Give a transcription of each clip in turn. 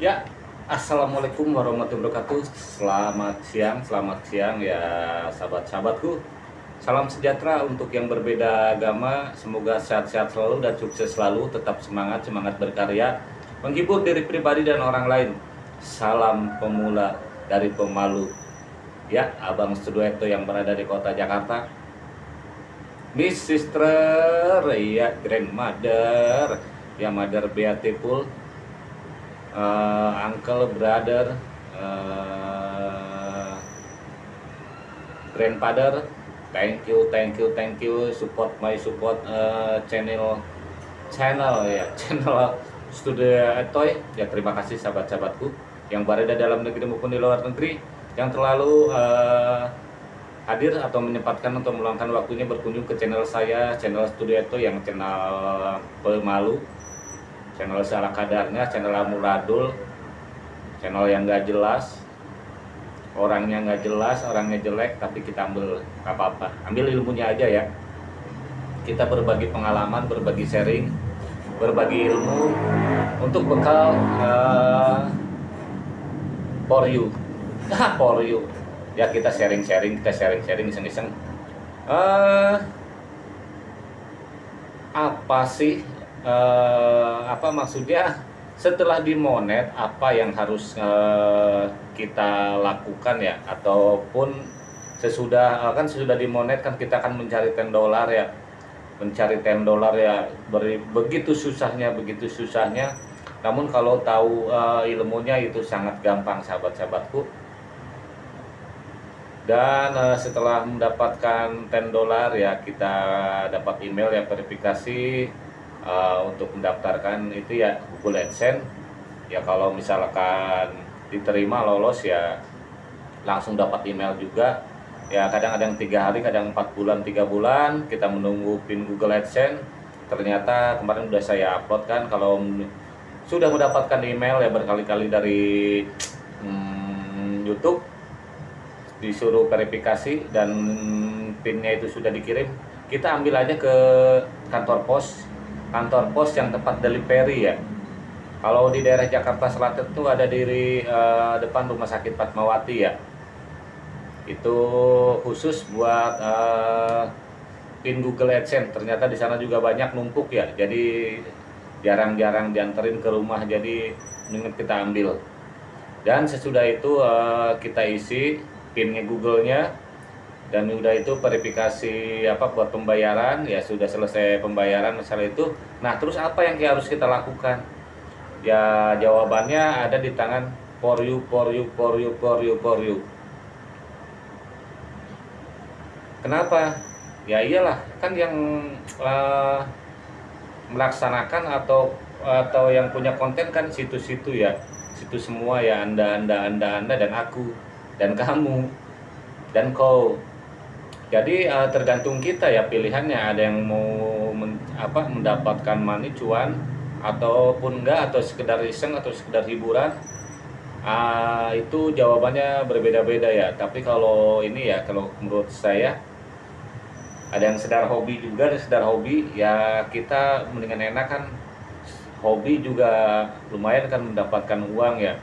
Ya, Assalamualaikum warahmatullahi wabarakatuh. Selamat siang, selamat siang ya sahabat-sahabatku. Salam sejahtera untuk yang berbeda agama. Semoga sehat-sehat selalu dan sukses selalu. Tetap semangat, semangat berkarya. Menghibur diri pribadi dan orang lain. Salam pemula dari pemalu. Ya, Abang Studueto yang berada di kota Jakarta. Miss Sister, ya Grandmother Ya Mother Beautiful uh, uncle, brother, uh, grandfather. Thank you, thank you, thank you support my support uh, channel channel ya channel studio Etoy ya terima kasih sahabat-sahabatku yang berada dalam negeri maupun di luar negeri yang terlalu uh, hadir atau menyempatkan untuk meluangkan waktunya berkunjung ke channel saya channel studio Etoy yang channel pemalu channel salah kadarnya channel amuladul channel yang gak jelas orangnya nggak jelas orangnya jelek tapi kita ambil apa-apa. Ambil ilmunya aja ya. Kita berbagi pengalaman berbagi sharing berbagi ilmu untuk bekal uh, for you. For you. Ya kita sharing-sharing kita sharing-sharing iseng-iseng. Uh, apa sih uh, apa maksudnya? Setelah dimonet apa yang harus uh, kita lakukan ya? Ataupun sesudah uh, kan sesudah dimonet kan kita akan mencari 10 dolar ya. Mencari 10 dolar ya. Beri, begitu susahnya begitu susahnya. Namun kalau tahu uh, ilmunya itu sangat gampang sahabat-sahabatku. Dan uh, setelah mendapatkan 10 dolar ya kita dapat email ya verifikasi uh, untuk mendaftarkan itu ya Google AdSense. Ya kalau misalkan diterima lolos ya langsung dapat email juga. Ya kadang ada yang tiga hari kadang empat bulan tiga bulan. Kita menunggu pin Google AdSense. Ternyata kemarin udah saya upload kan kalau sudah mendapatkan email ya berkali-kali dari hmm, YouTube disuruh verifikasi dan pinnya itu sudah dikirim kita ambil aja ke kantor pos kantor pos yang tempat delivery ya. Kalau di daerah Jakarta Selatan itu ada di uh, depan Rumah Sakit Fatmawati ya. Itu khusus buat uh, pin Google AdSense. Ternyata di sana juga banyak numpuk ya. Jadi jarang-jarang dianterin ke rumah. Jadi mendingan kita ambil. Dan sesudah itu uh, kita isi pinnya Google-nya dan udah itu verifikasi apa buat pembayaran ya sudah selesai pembayaran masalah itu. Nah terus apa yang harus kita lakukan? Ya jawabannya ada di tangan for you for you for you for you for you. Kenapa? Ya iyalah kan yang uh, melaksanakan atau atau yang punya konten kan situ-situ ya. Situ semua ya anda anda anda anda dan aku dan kamu dan kau jadi uh, tergantung kita ya pilihannya. Ada yang mau men, apa mendapatkan money cuan ataupun enggak atau sekedar iseng atau sekedar hiburan. Uh, itu jawabannya berbeda-beda ya. Tapi kalau ini ya kalau menurut saya ada yang sedar hobi juga ada sedar hobi ya kita mendingan enak kan hobi juga lumayan kan mendapatkan uang ya.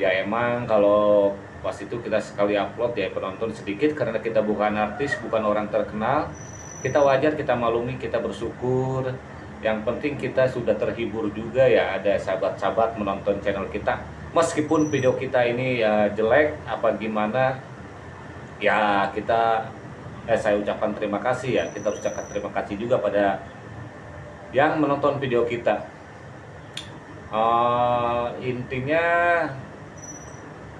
Ya emang kalau pas itu kita sekali upload ya penonton sedikit karena kita bukan artis bukan orang terkenal kita wajar kita malumi kita bersyukur. Yang penting kita sudah terhibur juga ya ada sahabat-sahabat menonton channel kita. Meskipun video kita ini ya jelek apa gimana ya kita eh saya ucapkan terima kasih ya. Kita ucapkan terima kasih juga pada yang menonton video kita. Uh, intinya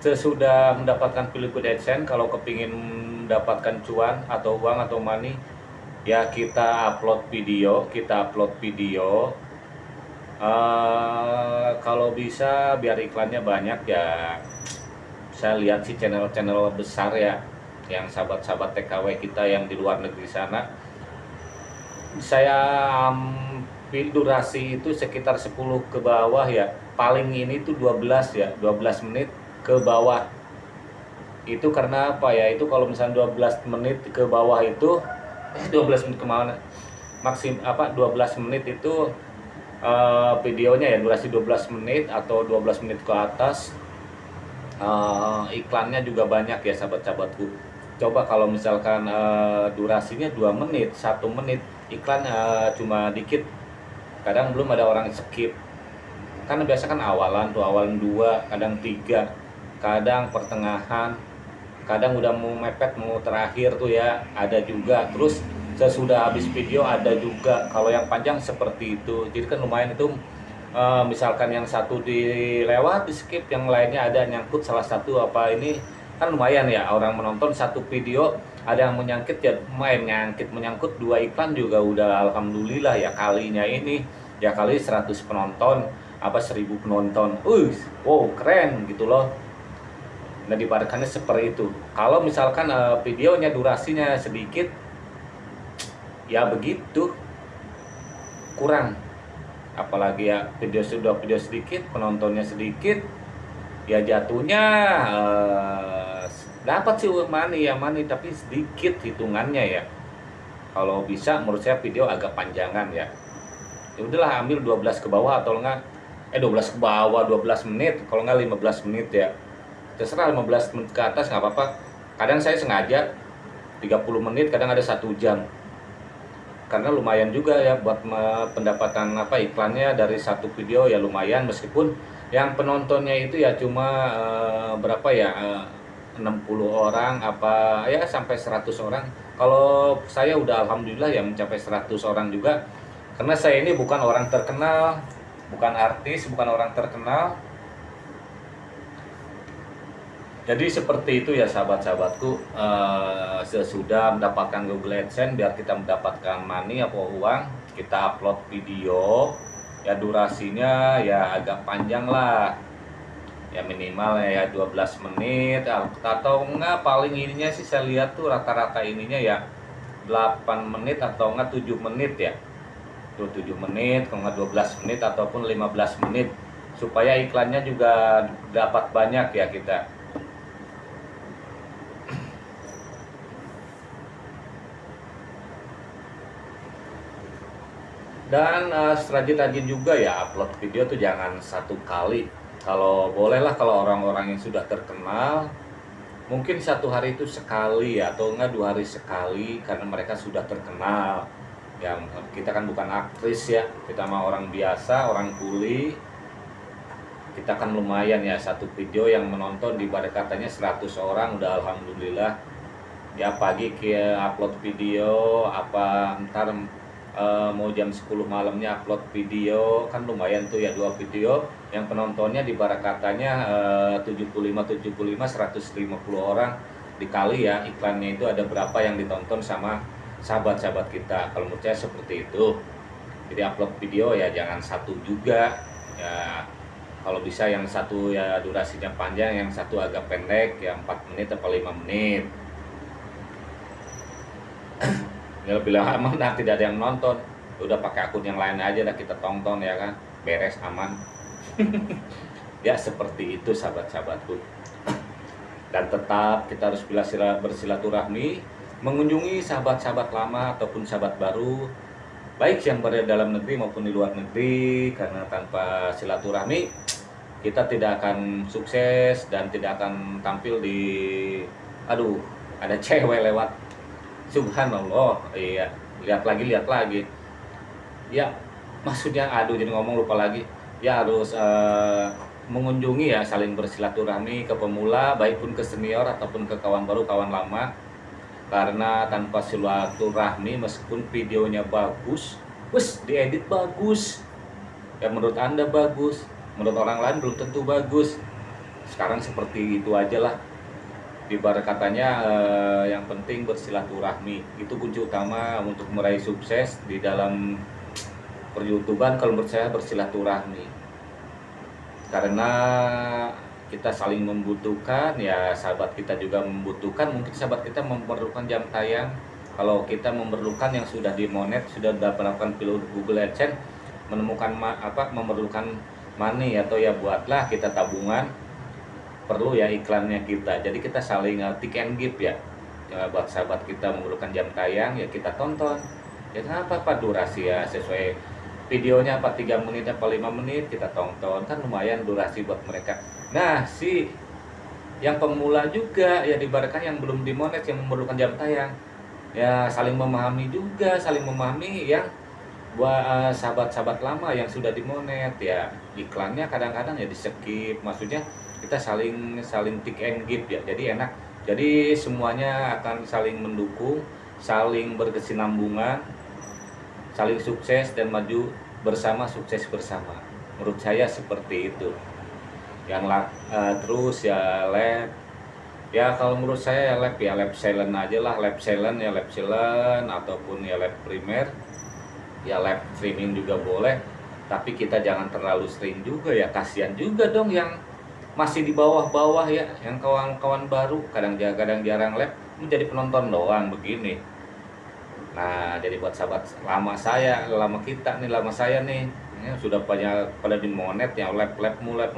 sesudah mendapatkan pilih AdSense kalau kepingin mendapatkan cuan atau uang atau money ya kita upload video kita upload video. Uh, kalau bisa biar iklannya banyak ya saya lihat sih channel-channel besar ya yang sahabat-sahabat TKW kita yang di luar negeri sana. Saya ambil durasi itu sekitar 10 ke bawah ya. Paling ini tuh 12 ya 12 menit ke bawah. Itu karena apa ya? Itu kalau misalnya 12 menit ke bawah itu eh 12 menit ke mana? Maksim apa 12 menit itu uh, videonya ya durasi 12 menit atau 12 menit ke atas. Uh, iklannya juga banyak ya sahabat-sahabatku. Coba kalau misalkan uh, durasinya 2 menit satu menit iklan uh, cuma dikit. Kadang belum ada orang skip. Kan biasa kan awalan tuh awalan dua kadang tiga kadang pertengahan kadang udah mau mepet mau terakhir tuh ya ada juga. Terus sesudah habis video ada juga. Kalau yang panjang seperti itu. Jadi kan lumayan itu uh, misalkan yang satu dilewat di skip yang lainnya ada nyangkut salah satu apa ini kan lumayan ya. Orang menonton satu video ada yang menyangkut ya main nyangkit menyangkut dua iklan juga udah alhamdulillah ya kalinya ini. Ya kali 100 penonton apa 1000 penonton. Uh wow keren gitu loh nah dibarakannya seperti itu. Kalau misalkan uh, videonya durasinya sedikit ya begitu. Kurang. Apalagi ya video sudah video sedikit penontonnya sedikit ya jatuhnya uh, dapat sih money ya money tapi sedikit hitungannya ya. Kalau bisa menurut saya video agak panjangan ya. Ya udahlah ambil 12 ke bawah atau enggak? Eh 12 ke bawah 12 menit. Kalau enggak 15 menit ya terserah 15 menit ke atas nggak apa-apa. Kadang saya sengaja 30 menit kadang ada satu jam. Karena lumayan juga ya buat pendapatan apa iklannya dari satu video ya lumayan. Meskipun yang penontonnya itu ya cuma uh, berapa ya uh, 60 orang apa ya sampai 100 orang. Kalau saya udah alhamdulillah ya mencapai 100 orang juga. Karena saya ini bukan orang terkenal bukan artis bukan orang terkenal jadi seperti itu ya sahabat-sahabatku. Uh, sesudah mendapatkan Google AdSense biar kita mendapatkan money atau uang kita upload video. Ya durasinya ya agak panjang lah. Ya minimal ya 12 menit. Atau enggak paling ininya sih saya lihat tuh rata-rata ininya ya 8 menit atau enggak 7 menit ya. Tuh 7 menit kalau enggak 12 menit ataupun 15 menit. Supaya iklannya juga dapat banyak ya kita dan uh, rajin-rajin juga ya upload video tuh jangan satu kali. Kalau bolehlah kalau orang-orang yang sudah terkenal mungkin satu hari itu sekali atau enggak dua hari sekali karena mereka sudah terkenal. Yang kita kan bukan aktris ya kita mah orang biasa orang kuli. Kita kan lumayan ya satu video yang menonton di katanya 100 orang udah alhamdulillah. Ya pagi ke upload video apa ntar uh, mau jam 10 malamnya upload video kan lumayan tuh ya dua video. Yang penontonnya di barakatanya uh, 75 75 150 orang dikali ya. Iklannya itu ada berapa yang ditonton sama sahabat-sahabat kita. Kalau menurut saya seperti itu. Jadi upload video ya jangan satu juga. Ya kalau bisa yang satu ya durasinya panjang yang satu agak pendek ya 4 menit atau 5 menit ya lebih lama nah tidak ada yang nonton. Udah pakai akun yang lain aja dah kita tonton ya kan? Beres aman. Ya seperti itu sahabat-sahabatku. Dan tetap kita harus bersilaturahmi mengunjungi sahabat-sahabat lama ataupun sahabat baru baik yang berada dalam negeri maupun di luar negeri karena tanpa silaturahmi kita tidak akan sukses dan tidak akan tampil di aduh ada cewek lewat subhanallah. Iya lihat lagi lihat lagi. Ya maksudnya aduh jadi ngomong lupa lagi. Ya harus uh, mengunjungi ya saling bersilaturahmi ke pemula baik pun ke senior ataupun ke kawan baru kawan lama. Karena tanpa silaturahmi meskipun videonya bagus wes diedit bagus. Ya menurut anda bagus menurut orang lain belum tentu bagus. Sekarang seperti itu aja lah ibarat katanya eh, yang penting bersilaturahmi. Itu kunci utama untuk meraih sukses di dalam peryoutuban kalau menurut saya bersilaturahmi. Karena kita saling membutuhkan ya sahabat kita juga membutuhkan. Mungkin sahabat kita memerlukan jam tayang. Kalau kita memerlukan yang sudah dimonet sudah melakukan pilot Google AdSense menemukan apa memerlukan money atau ya buatlah kita tabungan perlu ya iklannya kita. Jadi kita saling uh, tick and give ya. Uh, buat sahabat kita memerlukan jam tayang ya kita tonton. Ya kenapa? Apa durasi ya? Sesuai videonya apa tiga menit apa lima menit kita tonton. Kan lumayan durasi buat mereka. Nah si yang pemula juga ya dibarkan yang belum dimonet yang memerlukan jam tayang. Ya saling memahami juga saling memahami yang buat uh, sahabat-sahabat lama yang sudah dimonet ya. Iklannya kadang-kadang ya di skip maksudnya kita saling saling tick and give ya. Jadi enak. Jadi semuanya akan saling mendukung saling berkesinambungan saling sukses dan maju bersama sukses bersama. Menurut saya seperti itu. Yang uh, terus ya lab. Ya kalau menurut saya ya lab ya lab silent aja lah. Lab silent ya lab silent ataupun ya lab primer. Ya lab streaming juga boleh. Tapi kita jangan terlalu sering juga ya. Kasihan juga dong yang masih di bawah-bawah ya yang kawan-kawan baru kadang-kadang jarang lab menjadi penonton doang begini Nah, jadi buat sahabat lama saya, lama kita nih, lama saya nih, ya, sudah banyak pada di monet ya, lab-lab mulai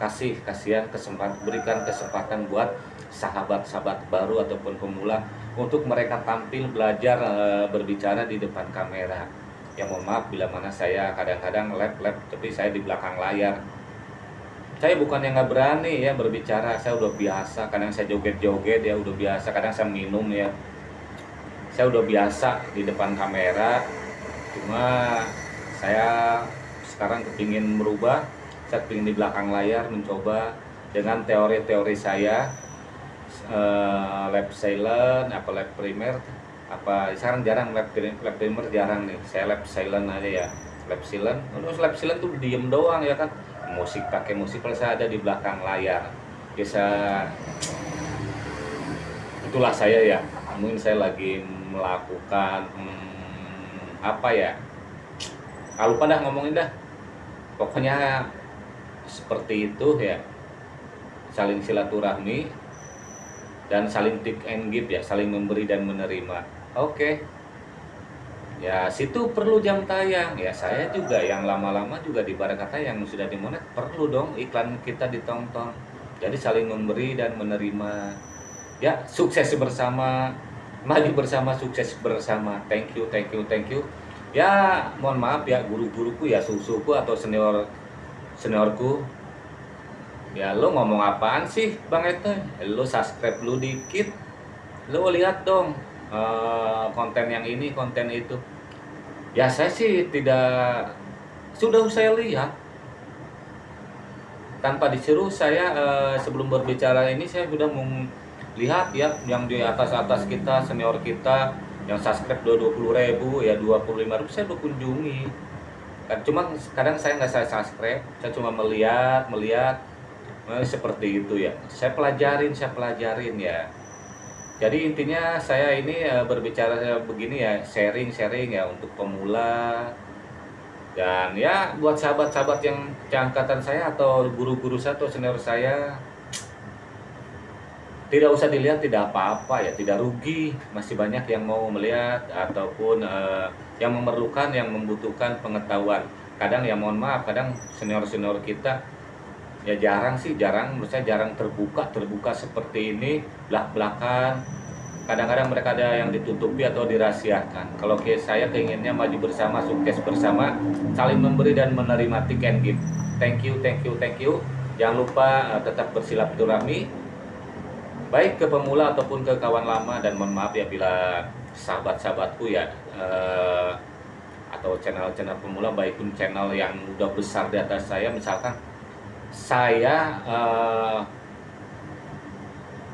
kasih kasihan kesempatan berikan kesempatan buat sahabat-sahabat baru ataupun pemula untuk mereka tampil belajar e, berbicara di depan kamera. Ya mohon maaf bila mana saya kadang-kadang lab-lab tapi saya di belakang layar. Saya bukan yang nggak berani ya berbicara, saya udah biasa. Kadang saya joget-joget ya udah biasa. Kadang saya minum ya saya udah biasa di depan kamera cuma saya sekarang kepingin merubah saya kepingin di belakang layar mencoba dengan teori-teori saya uh, lab silent apa lab primer apa sekarang jarang lab, lab primer jarang nih saya lab silent aja ya lab silent terus lab silent tuh diem doang ya kan musik pakai musik kalau ada di belakang layar. Bisa itulah saya ya. Mungkin saya lagi melakukan hmm, apa ya? Kalau pada ngomongin dah. Pokoknya seperti itu ya. Saling silaturahmi dan saling take and give ya saling memberi dan menerima. Oke. okay. Ya situ perlu jam tayang. Ya saya juga yang lama-lama juga di kata yang sudah dimonet perlu dong iklan kita ditonton jadi saling memberi dan menerima. Ya sukses bersama maju bersama sukses bersama. Thank you thank you thank you. Ya mohon maaf ya guru-guruku ya susuku atau senior seniorku. Ya lo ngomong apaan sih bang Ete? Lo subscribe lu dikit lo lihat dong uh, konten yang ini konten itu. Ya saya sih tidak sudah saya lihat. Tanpa disuruh saya uh, sebelum berbicara ini saya sudah meng lihat ya yang di atas atas kita senior kita yang subscribe puluh ribu ya dua puluh lima ribu saya udah kunjungi kan cuma kadang saya nggak saya subscribe saya cuma melihat melihat eh, seperti itu ya. Saya pelajarin saya pelajarin ya jadi intinya saya ini eh, berbicara begini ya sharing sharing ya untuk pemula. Dan ya buat sahabat-sahabat yang angkatan saya atau guru-guru saya atau senior saya tidak usah dilihat tidak apa-apa ya tidak rugi. Masih banyak yang mau melihat ataupun uh, yang memerlukan yang membutuhkan pengetahuan. Kadang ya mohon maaf kadang senior senior kita ya jarang sih jarang. Menurut saya jarang terbuka terbuka seperti ini belak belakan kadang-kadang mereka ada yang ditutupi atau dirahasiakan. Kalau ke saya keinginnya maju bersama sukses bersama saling memberi dan menerima tiket gift thank you thank you thank you. Jangan lupa uh, tetap bersilaturahmi baik ke pemula ataupun ke kawan lama. Dan mohon maaf ya bila sahabat-sahabatku ya eh, atau channel-channel pemula baik pun channel yang udah besar di atas saya. Misalkan saya eh,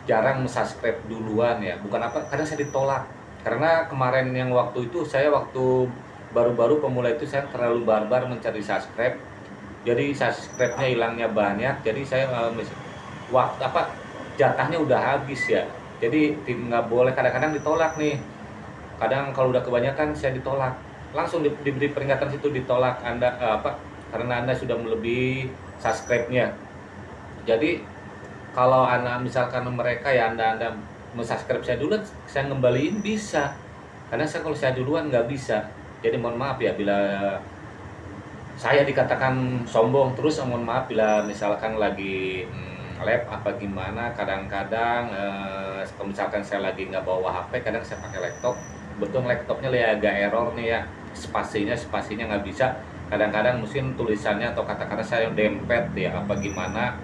jarang subscribe duluan ya. Bukan apa karena saya ditolak. Karena kemarin yang waktu itu saya waktu baru-baru pemula itu saya terlalu barbar mencari subscribe. Jadi subscribe-nya hilangnya banyak. Jadi saya uh, waktu apa jatahnya udah habis ya. Jadi nggak boleh. Kadang-kadang ditolak nih. Kadang kalau udah kebanyakan saya ditolak. Langsung di, diberi peringatan situ ditolak anda uh, apa karena anda sudah melebihi subscribe-nya. Jadi kalau anda misalkan mereka ya anda anda subscribe saya dulu saya ngembaliin bisa. Karena saya kalau saya duluan nggak bisa. Jadi mohon maaf ya bila saya dikatakan sombong terus mohon maaf bila misalkan lagi hmm, lab apa gimana kadang-kadang eh, misalkan saya lagi nggak bawa HP kadang saya pakai laptop. Betul laptopnya ya agak error nih ya. Spasinya spasinya nggak bisa kadang-kadang mungkin tulisannya atau kata-kata saya dempet ya apa gimana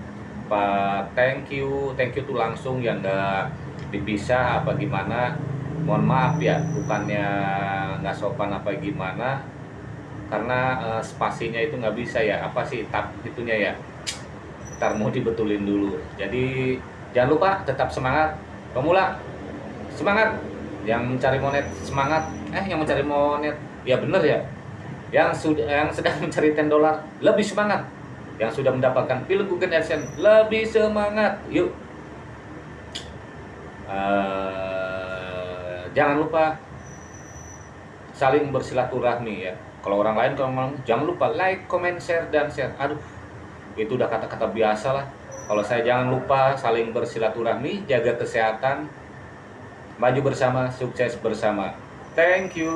Pak thank you thank you tuh langsung yang nggak dipisah apa gimana. Mohon maaf ya bukannya nggak sopan apa gimana karena uh, spasinya itu nggak bisa ya apa sih tap itunya ya ntar mau dibetulin dulu. Jadi jangan lupa tetap semangat pemula semangat. Yang mencari monet semangat. Eh yang mencari monet. Ya bener ya yang sudah yang sedang mencari 10 dolar lebih semangat. Yang sudah mendapatkan pil Google AdSense lebih semangat. Yuk. Uh, jangan lupa saling bersilaturahmi ya. Kalau orang lain kalau jangan lupa like comment share dan share. Aduh itu udah kata-kata biasa lah. Kalau saya jangan lupa saling bersilaturahmi jaga kesehatan maju bersama sukses bersama. Thank you